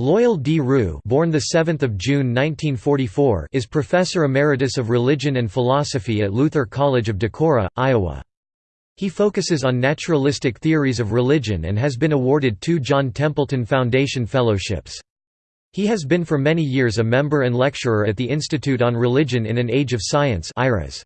Loyal D. Rue born 7 June 1944 is Professor Emeritus of Religion and Philosophy at Luther College of Decorah, Iowa. He focuses on naturalistic theories of religion and has been awarded two John Templeton Foundation Fellowships. He has been for many years a member and lecturer at the Institute on Religion in an Age of Science IRAS.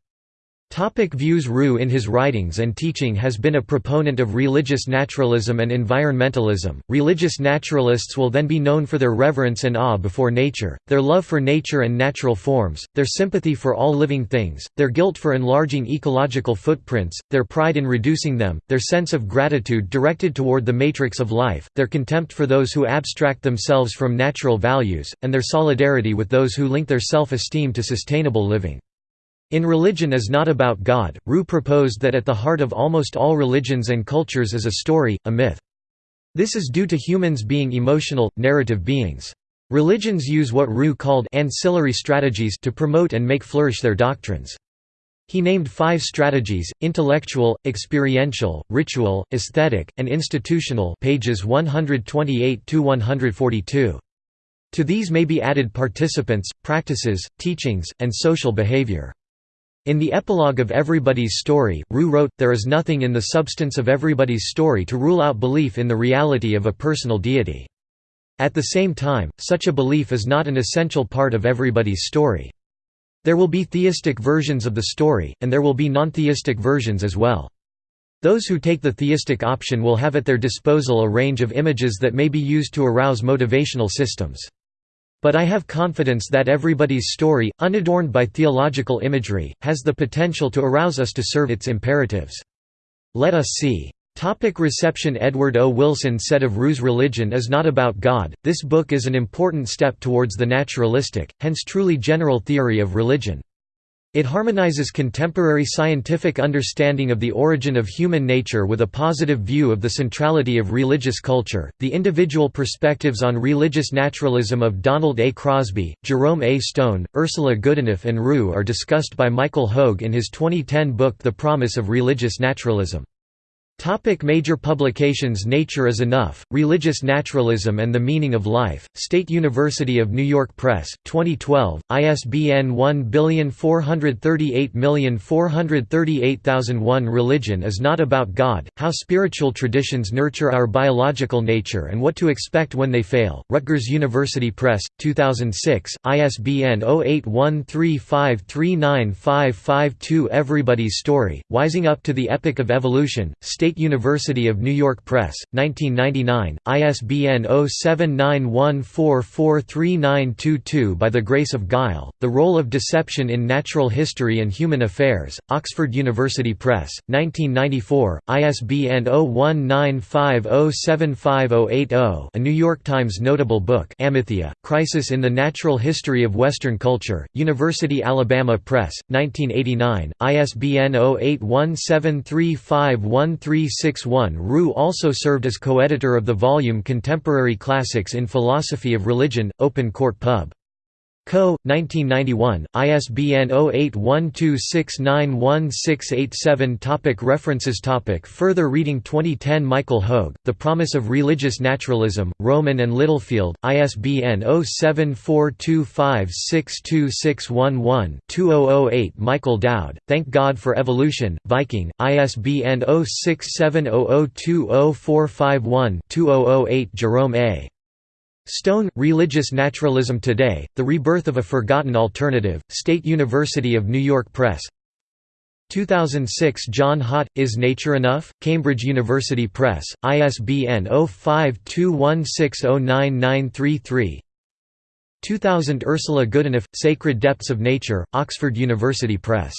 Topic views Rue in his writings and teaching has been a proponent of religious naturalism and environmentalism. Religious naturalists will then be known for their reverence and awe before nature, their love for nature and natural forms, their sympathy for all living things, their guilt for enlarging ecological footprints, their pride in reducing them, their sense of gratitude directed toward the matrix of life, their contempt for those who abstract themselves from natural values, and their solidarity with those who link their self-esteem to sustainable living. In Religion is Not About God, Rue proposed that at the heart of almost all religions and cultures is a story, a myth. This is due to humans being emotional, narrative beings. Religions use what Rue called ancillary strategies to promote and make flourish their doctrines. He named five strategies, intellectual, experiential, ritual, aesthetic, and institutional pages 128–142. To these may be added participants, practices, teachings, and social behavior. In the epilogue of Everybody's Story, Rue wrote, There is nothing in the substance of everybody's story to rule out belief in the reality of a personal deity. At the same time, such a belief is not an essential part of everybody's story. There will be theistic versions of the story, and there will be non-theistic versions as well. Those who take the theistic option will have at their disposal a range of images that may be used to arouse motivational systems. But I have confidence that everybody's story, unadorned by theological imagery, has the potential to arouse us to serve its imperatives. Let us see. Topic reception Edward O. Wilson said of Rue's religion is not about God, this book is an important step towards the naturalistic, hence truly general theory of religion. It harmonizes contemporary scientific understanding of the origin of human nature with a positive view of the centrality of religious culture. The individual perspectives on religious naturalism of Donald A. Crosby, Jerome A. Stone, Ursula Goodenough, and Rue are discussed by Michael Hogue in his 2010 book The Promise of Religious Naturalism. Topic major publications Nature is Enough, Religious Naturalism and the Meaning of Life, State University of New York Press, 2012, ISBN 1438438,001 Religion is Not About God, How Spiritual Traditions Nurture Our Biological Nature and What to Expect When They Fail, Rutgers University Press, 2006, ISBN 0813539552 Everybody's Story, Wising Up to the Epic of Evolution, State State University of New York Press, 1999, ISBN 0791443922 By the Grace of Guile, The Role of Deception in Natural History and Human Affairs, Oxford University Press, 1994, ISBN 0195075080 A New York Times notable book Aletheia, Crisis in the Natural History of Western Culture, University Alabama Press, 1989, ISBN 08173513 361 Rue also served as co-editor of the volume Contemporary Classics in Philosophy of Religion, Open Court Pub. Co. 1991, ISBN 0812691687 Topic References Topic Further reading 2010 Michael Hogue, The Promise of Religious Naturalism, Rowman and Littlefield, ISBN 0742562611-2008 Michael Dowd, Thank God for Evolution, Viking, ISBN 0670020451-2008 Jerome A. Stone, Religious Naturalism Today, The Rebirth of a Forgotten Alternative, State University of New York Press. 2006 John Haught, Is Nature Enough? Cambridge University Press, ISBN 0521609933 2000 Ursula Goodenough, Sacred Depths of Nature, Oxford University Press